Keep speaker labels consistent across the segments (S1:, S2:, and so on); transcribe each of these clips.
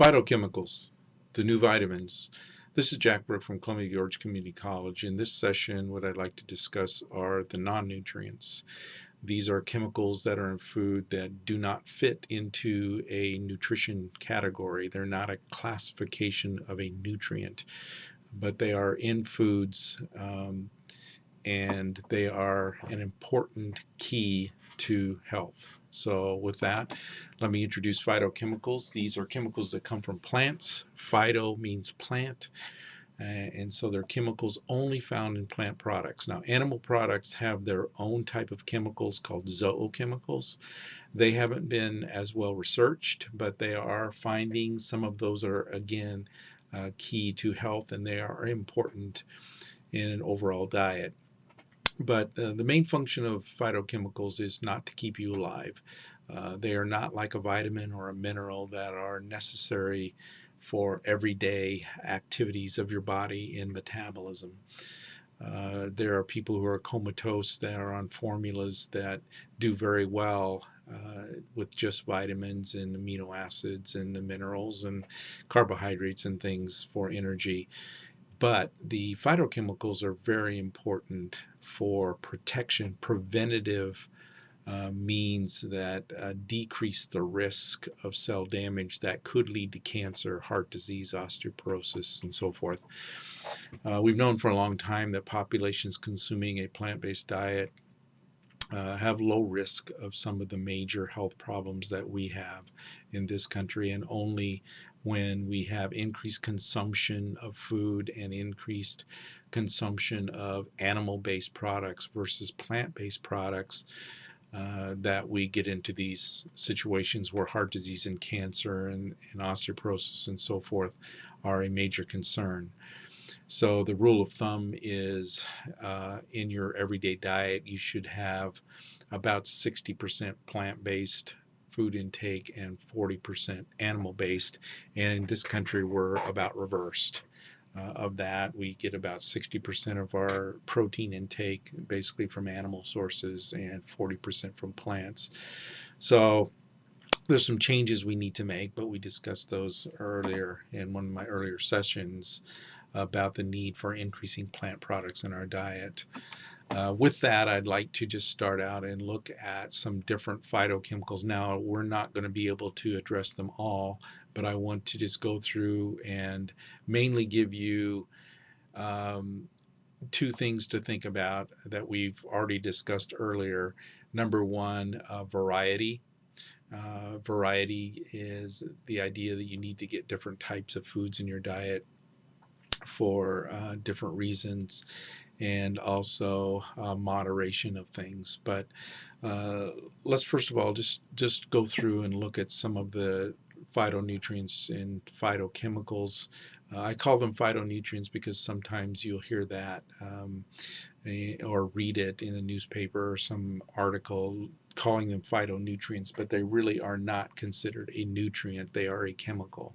S1: Phytochemicals, the new vitamins. This is Jack Brook from Columbia Gorge Community College. In this session, what I'd like to discuss are the non-nutrients. These are chemicals that are in food that do not fit into a nutrition category. They're not a classification of a nutrient, but they are in foods um, and they are an important key to health. So with that, let me introduce phytochemicals. These are chemicals that come from plants. Phyto means plant. Uh, and so they're chemicals only found in plant products. Now, animal products have their own type of chemicals called zoochemicals. They haven't been as well researched, but they are finding some of those are, again, uh, key to health and they are important in an overall diet. But uh, the main function of phytochemicals is not to keep you alive. Uh, they are not like a vitamin or a mineral that are necessary for everyday activities of your body in metabolism. Uh, there are people who are comatose that are on formulas that do very well uh, with just vitamins and amino acids and the minerals and carbohydrates and things for energy. But the phytochemicals are very important for protection, preventative uh, means that uh, decrease the risk of cell damage that could lead to cancer, heart disease, osteoporosis, and so forth. Uh, we've known for a long time that populations consuming a plant-based diet uh, have low risk of some of the major health problems that we have in this country and only when we have increased consumption of food and increased consumption of animal-based products versus plant-based products uh, that we get into these situations where heart disease and cancer and, and osteoporosis and so forth are a major concern. So the rule of thumb is uh, in your everyday diet, you should have about 60% plant-based food intake and 40% animal-based. And in this country, we're about reversed. Uh, of that, we get about 60% of our protein intake basically from animal sources and 40% from plants. So there's some changes we need to make, but we discussed those earlier in one of my earlier sessions about the need for increasing plant products in our diet. Uh, with that, I'd like to just start out and look at some different phytochemicals. Now, we're not going to be able to address them all, but I want to just go through and mainly give you um, two things to think about that we've already discussed earlier. Number one, uh, variety. Uh, variety is the idea that you need to get different types of foods in your diet for uh, different reasons and also uh, moderation of things. But uh, let's first of all just just go through and look at some of the phytonutrients and phytochemicals. Uh, I call them phytonutrients because sometimes you'll hear that um, or read it in a newspaper or some article calling them phytonutrients, but they really are not considered a nutrient. They are a chemical.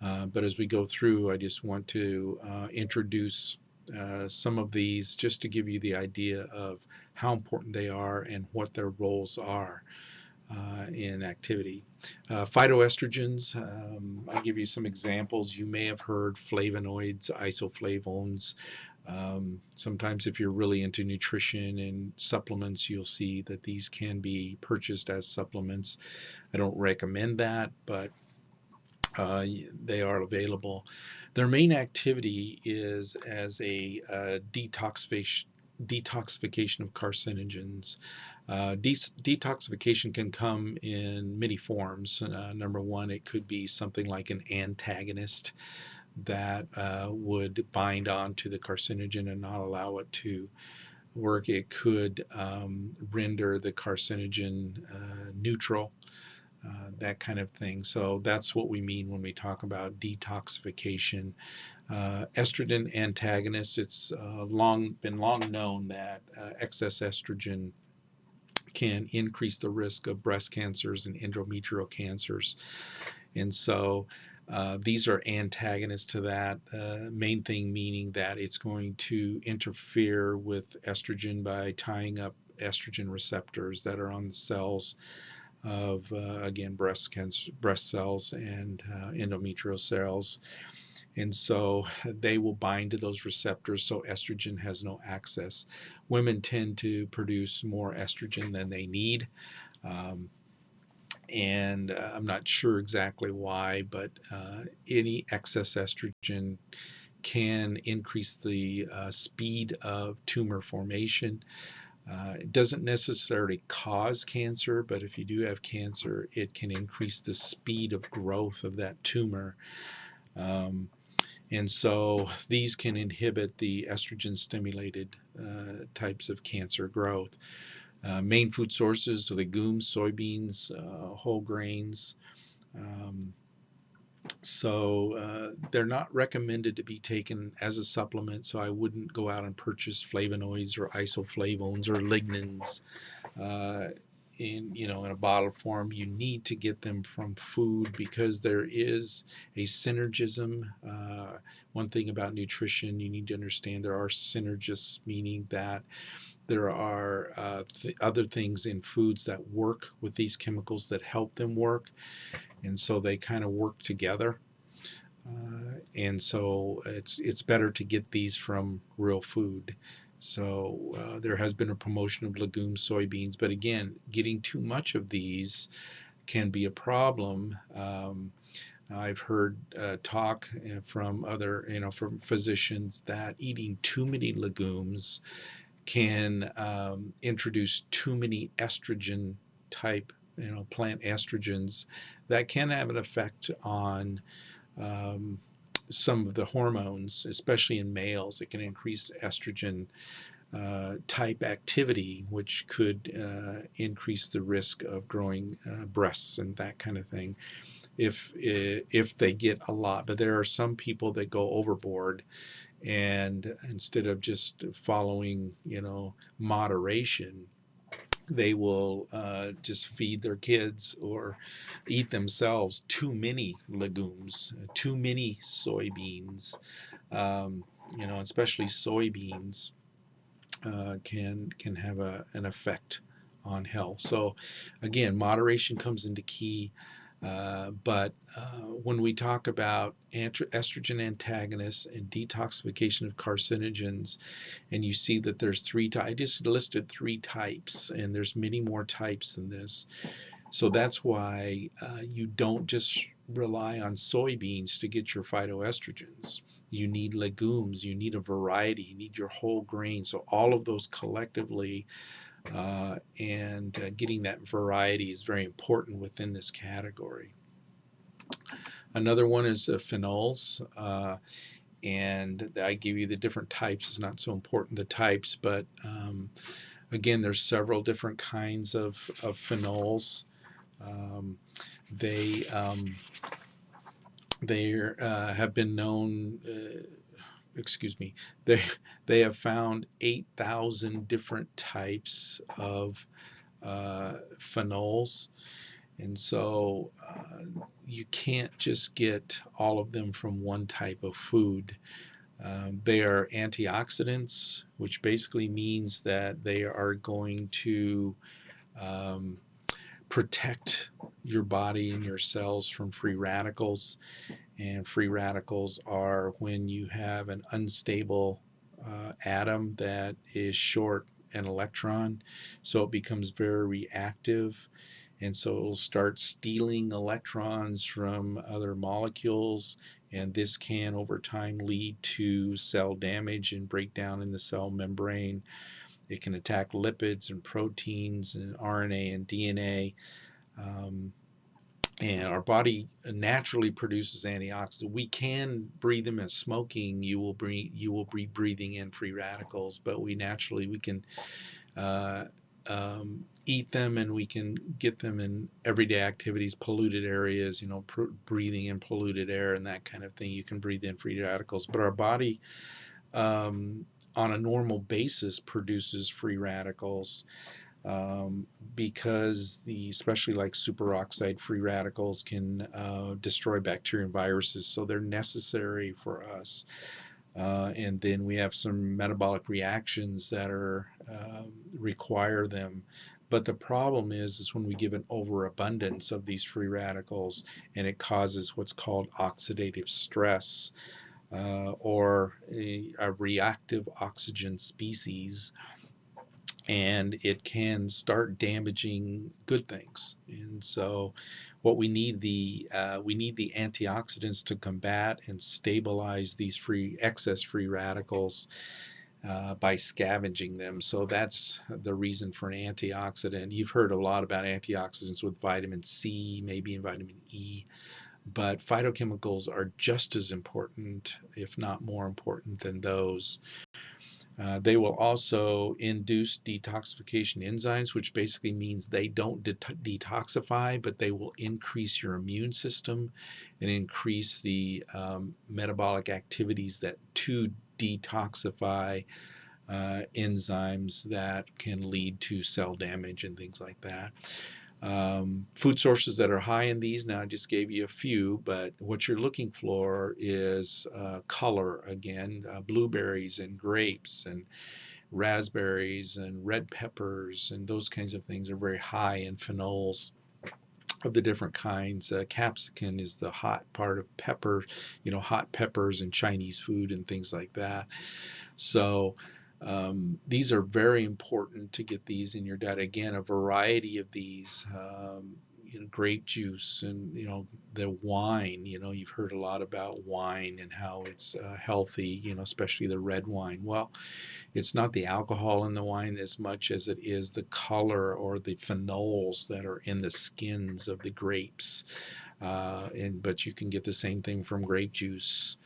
S1: Uh, but as we go through, I just want to uh, introduce uh, some of these just to give you the idea of how important they are and what their roles are uh, in activity. Uh, phytoestrogens, um, I give you some examples. You may have heard flavonoids, isoflavones. Um, sometimes if you're really into nutrition and supplements, you'll see that these can be purchased as supplements. I don't recommend that, but uh, they are available. Their main activity is as a uh, detoxification detoxification of carcinogens. Uh, de detoxification can come in many forms. Uh, number one, it could be something like an antagonist that uh, would bind on to the carcinogen and not allow it to work. It could um, render the carcinogen uh, neutral uh, that kind of thing. So that's what we mean when we talk about detoxification. Uh, estrogen antagonists, it's uh, long been long known that uh, excess estrogen can increase the risk of breast cancers and endometrial cancers. And so uh, these are antagonists to that. Uh, main thing meaning that it's going to interfere with estrogen by tying up estrogen receptors that are on the cells of uh, again breast cancer, breast cells and uh, endometrial cells. And so they will bind to those receptors, so estrogen has no access. Women tend to produce more estrogen than they need. Um, and uh, I'm not sure exactly why, but uh, any excess estrogen can increase the uh, speed of tumor formation. Uh, it doesn't necessarily cause cancer, but if you do have cancer, it can increase the speed of growth of that tumor. Um, and so these can inhibit the estrogen stimulated uh, types of cancer growth. Uh, main food sources legumes, soybeans, uh, whole grains. Um, so uh, they're not recommended to be taken as a supplement. So I wouldn't go out and purchase flavonoids or isoflavones or lignans uh, in you know in a bottle form. You need to get them from food because there is a synergism. Uh, one thing about nutrition you need to understand there are synergists, meaning that there are uh, th other things in foods that work with these chemicals that help them work and so they kind of work together. Uh, and so it's it's better to get these from real food. So uh, there has been a promotion of legumes, soybeans, but again, getting too much of these can be a problem. Um, I've heard uh, talk uh, from other, you know, from physicians that eating too many legumes can um, introduce too many estrogen type you know, plant estrogens that can have an effect on um, some of the hormones, especially in males. It can increase estrogen uh, type activity, which could uh, increase the risk of growing uh, breasts and that kind of thing if if they get a lot. But there are some people that go overboard, and instead of just following, you know, moderation, they will uh, just feed their kids or eat themselves too many legumes, too many soybeans, um, you know, especially soybeans uh, can can have a, an effect on health. So again, moderation comes into key. Uh, but uh, when we talk about estrogen antagonists and detoxification of carcinogens, and you see that there's three I just listed three types, and there's many more types than this. So that's why uh, you don't just rely on soybeans to get your phytoestrogens. You need legumes, you need a variety, you need your whole grain. So all of those collectively uh, and uh, getting that variety is very important within this category. Another one is uh, phenols, uh, and I give you the different types. It's not so important the types, but um, again, there's several different kinds of, of phenols. Um, they um, they uh, have been known uh, excuse me, they they have found 8,000 different types of uh, phenols. And so uh, you can't just get all of them from one type of food. Um, they are antioxidants, which basically means that they are going to um, protect your body and your cells from free radicals and free radicals are when you have an unstable uh, atom that is short an electron so it becomes very reactive and so it'll start stealing electrons from other molecules and this can over time lead to cell damage and breakdown in the cell membrane. It can attack lipids and proteins and RNA and DNA um, and our body naturally produces antioxidants. We can breathe them as smoking. You will breathe. You will be breathing in free radicals, but we naturally we can uh, um, eat them, and we can get them in everyday activities, polluted areas. You know, breathing in polluted air and that kind of thing. You can breathe in free radicals, but our body. Um, on a normal basis produces free radicals um, because the especially like superoxide free radicals can uh, destroy bacteria and viruses so they're necessary for us. Uh, and then we have some metabolic reactions that are uh, require them. But the problem is, is when we give an overabundance of these free radicals, and it causes what's called oxidative stress, uh, or a, a reactive oxygen species and it can start damaging good things. And so, what we need the uh, we need the antioxidants to combat and stabilize these free excess free radicals uh, by scavenging them. So that's the reason for an antioxidant. You've heard a lot about antioxidants with vitamin C, maybe in vitamin E, but phytochemicals are just as important, if not more important, than those. Uh, they will also induce detoxification enzymes, which basically means they don't de detoxify, but they will increase your immune system and increase the um, metabolic activities that to detoxify uh, enzymes that can lead to cell damage and things like that. Um, food sources that are high in these, now I just gave you a few, but what you're looking for is uh, color again, uh, blueberries and grapes and raspberries and red peppers and those kinds of things are very high in phenols of the different kinds. Uh, capsicum is the hot part of pepper, you know, hot peppers and Chinese food and things like that. So um, these are very important to get these in your diet. Again, a variety of these, um, you know, grape juice and you know the wine. You know, you've heard a lot about wine and how it's uh, healthy. You know, especially the red wine. Well, it's not the alcohol in the wine as much as it is the color or the phenols that are in the skins of the grapes. Uh, and but you can get the same thing from grape juice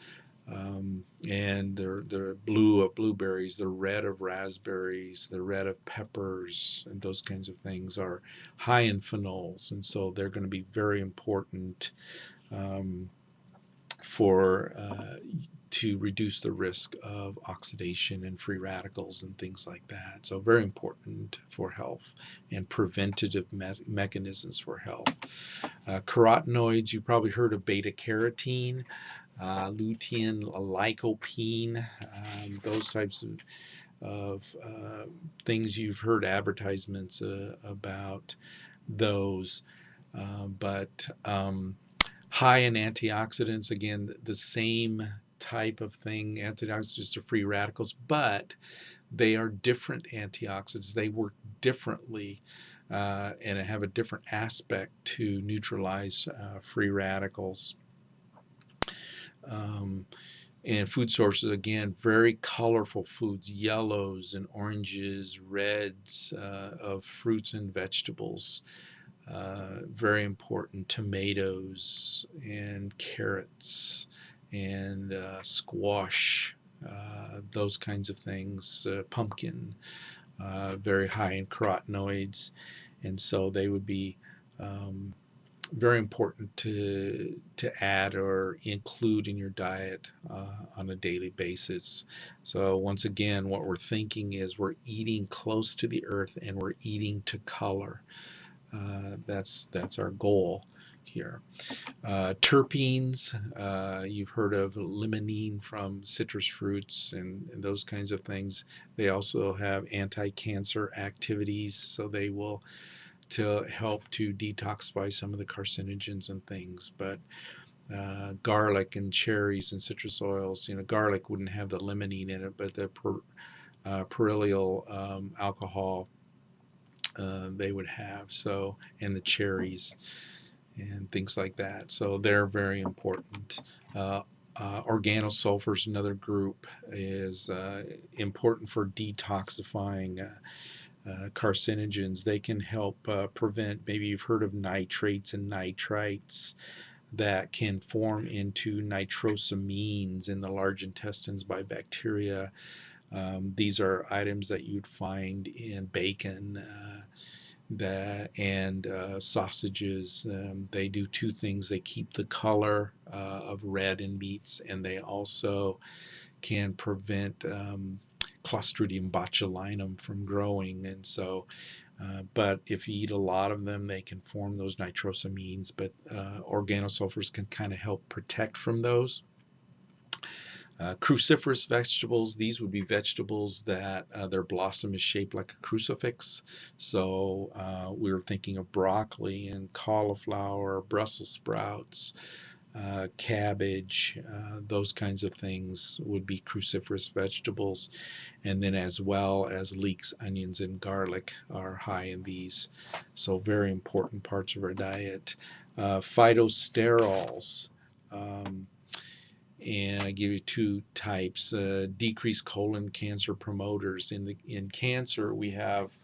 S1: um, and the the blue of blueberries, the red of raspberries, the red of peppers, and those kinds of things are high in phenols, and so they're going to be very important um, for uh, to reduce the risk of oxidation and free radicals and things like that. So very important for health and preventative me mechanisms for health. Uh, carotenoids, you probably heard of beta carotene uh, lutein, lycopene, um, those types of, of uh, things you've heard advertisements uh, about those. Uh, but um, high in antioxidants, again, the same type of thing. Antioxidants are free radicals, but they are different antioxidants. They work differently uh, and have a different aspect to neutralize uh, free radicals. Um, and food sources again very colorful foods yellows and oranges reds uh, of fruits and vegetables uh, very important tomatoes and carrots and uh, squash uh, those kinds of things uh, pumpkin uh, very high in carotenoids. And so they would be um, very important to to add or include in your diet uh, on a daily basis. So once again, what we're thinking is we're eating close to the earth and we're eating to color. Uh, that's that's our goal here. Uh, terpenes, uh, you've heard of limonene from citrus fruits and, and, those kinds of things. They also have anti-cancer activities, so they will to help to detoxify some of the carcinogens and things. But uh, garlic and cherries and citrus oils, you know, garlic wouldn't have the limonene in it, but the per, uh, perillyl um, alcohol uh, they would have. So, and the cherries and things like that. So they're very important. Uh, uh, organosulfurs, another group, is uh, important for detoxifying uh, carcinogens. They can help uh, prevent, maybe you've heard of nitrates and nitrites that can form into nitrosamines in the large intestines by bacteria. Um, these are items that you'd find in bacon uh, that and uh, sausages. Um, they do two things. They keep the color uh, of red in meats, and they also can prevent um, Clostridium botulinum from growing. And so, uh, but if you eat a lot of them, they can form those nitrosamines, but uh, organosulfurs can kind of help protect from those. Uh, cruciferous vegetables, these would be vegetables that uh, their blossom is shaped like a crucifix. So uh, we were thinking of broccoli and cauliflower, Brussels sprouts, uh, cabbage, uh, those kinds of things would be cruciferous vegetables. And then as well as leeks, onions, and garlic are high in these. So very important parts of our diet. Uh, phytosterols. Um, and I give you two types. Uh, decreased colon cancer promoters. In the in cancer, we have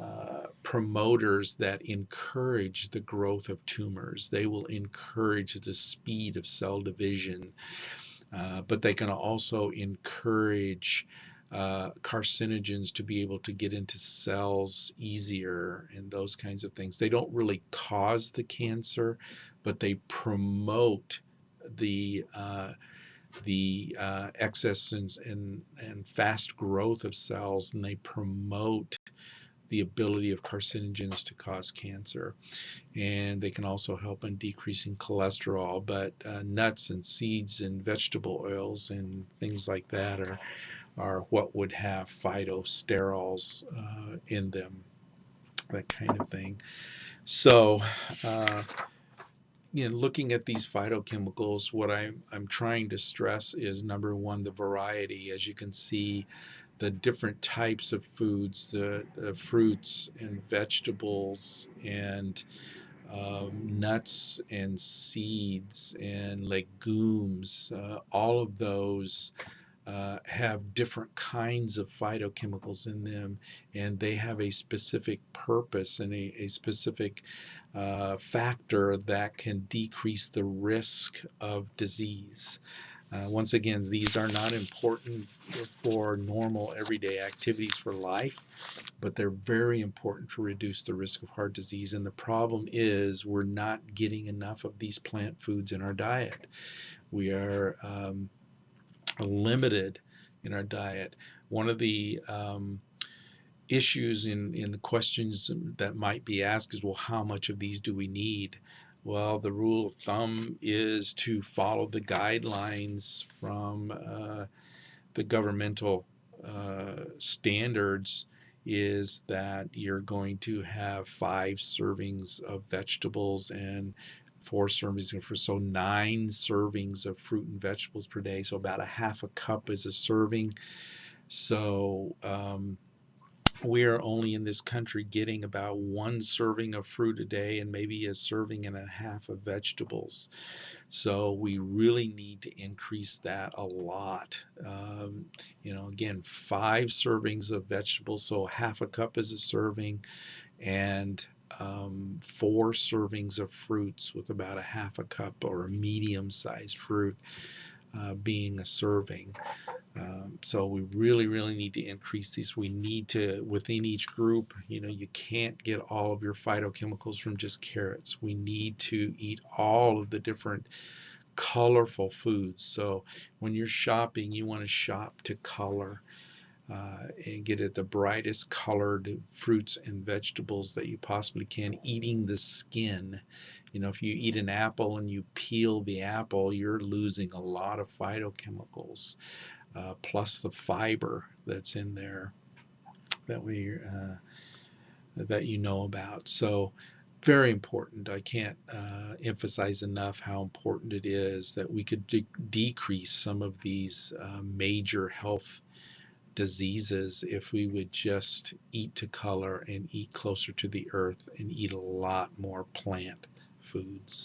S1: uh, promoters that encourage the growth of tumors. They will encourage the speed of cell division, uh, but they can also encourage uh, carcinogens to be able to get into cells easier and those kinds of things. They don't really cause the cancer, but they promote the uh, the uh, excess and, and, and fast growth of cells, and they promote the ability of carcinogens to cause cancer. And they can also help in decreasing cholesterol, but uh, nuts and seeds and vegetable oils and things like that are, are what would have phytosterols uh, in them, that kind of thing. So, uh, you know, looking at these phytochemicals, what I'm, I'm trying to stress is number one, the variety. As you can see, the different types of foods, the, the fruits and vegetables and um, nuts and seeds and legumes, uh, all of those uh, have different kinds of phytochemicals in them and they have a specific purpose and a, a specific uh, factor that can decrease the risk of disease. Uh, once again, these are not important for normal everyday activities for life, but they're very important to reduce the risk of heart disease. And the problem is we're not getting enough of these plant foods in our diet. We are um, limited in our diet. One of the um, issues in, in the questions that might be asked is, well, how much of these do we need? Well, the rule of thumb is to follow the guidelines from uh, the governmental uh, standards is that you're going to have five servings of vegetables and four servings fruit. So nine servings of fruit and vegetables per day. So about a half a cup is a serving. So um, we are only in this country getting about one serving of fruit a day and maybe a serving and a half of vegetables. So we really need to increase that a lot. Um, you know, again, five servings of vegetables, so half a cup is a serving, and um, four servings of fruits with about a half a cup or a medium sized fruit uh, being a serving. Um, so we really, really need to increase these. We need to, within each group, you know, you can't get all of your phytochemicals from just carrots. We need to eat all of the different colorful foods. So when you're shopping, you want to shop to color. Uh, and get at the brightest colored fruits and vegetables that you possibly can, eating the skin. You know, if you eat an apple and you peel the apple, you're losing a lot of phytochemicals uh, plus the fiber that's in there that we uh, that you know about. So very important. I can't uh, emphasize enough how important it is that we could de decrease some of these uh, major health diseases if we would just eat to color and eat closer to the earth and eat a lot more plant foods.